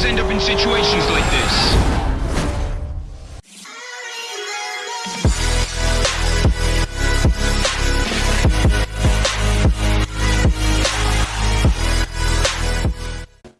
always end up in situations like this.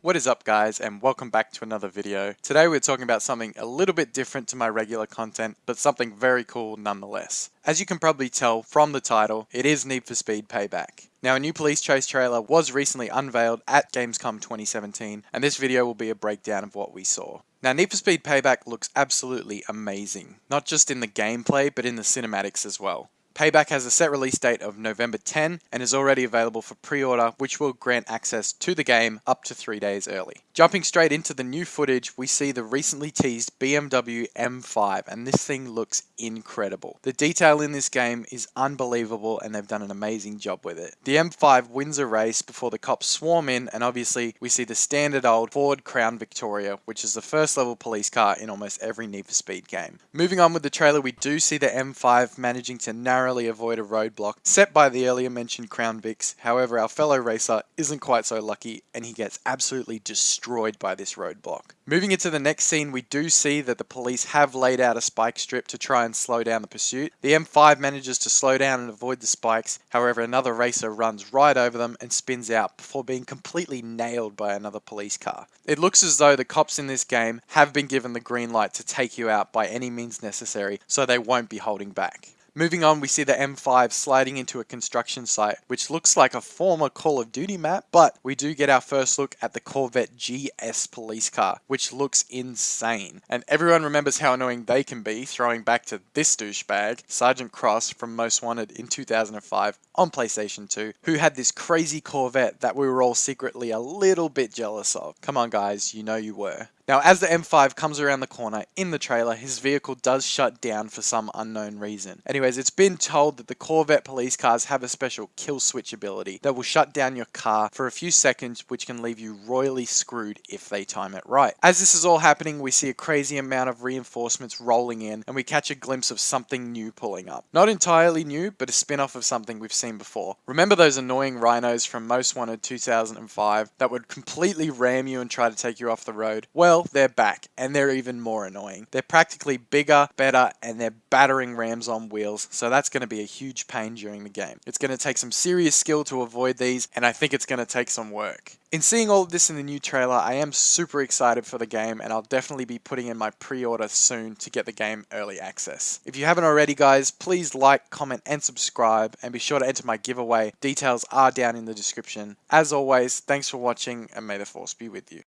What is up guys and welcome back to another video. Today we're talking about something a little bit different to my regular content, but something very cool nonetheless. As you can probably tell from the title, it is Need for Speed Payback. Now a new Police Chase trailer was recently unveiled at Gamescom 2017, and this video will be a breakdown of what we saw. Now Need for Speed Payback looks absolutely amazing, not just in the gameplay, but in the cinematics as well. Payback has a set release date of November 10 and is already available for pre-order which will grant access to the game up to 3 days early. Jumping straight into the new footage, we see the recently teased BMW M5 and this thing looks incredible. The detail in this game is unbelievable and they've done an amazing job with it. The M5 wins a race before the cops swarm in and obviously we see the standard old Ford Crown Victoria which is the first level police car in almost every Need for Speed game. Moving on with the trailer we do see the M5 managing to narrow narrowly avoid a roadblock set by the earlier mentioned Crown Vics. However, our fellow racer isn't quite so lucky and he gets absolutely destroyed by this roadblock. Moving into the next scene, we do see that the police have laid out a spike strip to try and slow down the pursuit. The M5 manages to slow down and avoid the spikes, however another racer runs right over them and spins out before being completely nailed by another police car. It looks as though the cops in this game have been given the green light to take you out by any means necessary, so they won't be holding back. Moving on, we see the M5 sliding into a construction site, which looks like a former Call of Duty map, but we do get our first look at the Corvette GS police car, which looks insane. And everyone remembers how annoying they can be, throwing back to this douchebag, Sergeant Cross from Most Wanted in 2005 on PlayStation 2, who had this crazy Corvette that we were all secretly a little bit jealous of. Come on guys, you know you were. Now, as the M5 comes around the corner in the trailer, his vehicle does shut down for some unknown reason. Anyways, it's been told that the Corvette police cars have a special kill switch ability that will shut down your car for a few seconds, which can leave you royally screwed if they time it right. As this is all happening, we see a crazy amount of reinforcements rolling in, and we catch a glimpse of something new pulling up. Not entirely new, but a spin-off of something we've seen before. Remember those annoying rhinos from Most Wanted 2005 that would completely ram you and try to take you off the road? Well, well, they're back, and they're even more annoying. They're practically bigger, better, and they're battering rams on wheels, so that's going to be a huge pain during the game. It's going to take some serious skill to avoid these, and I think it's going to take some work. In seeing all of this in the new trailer, I am super excited for the game, and I'll definitely be putting in my pre-order soon to get the game early access. If you haven't already, guys, please like, comment, and subscribe, and be sure to enter my giveaway. Details are down in the description. As always, thanks for watching, and may the force be with you.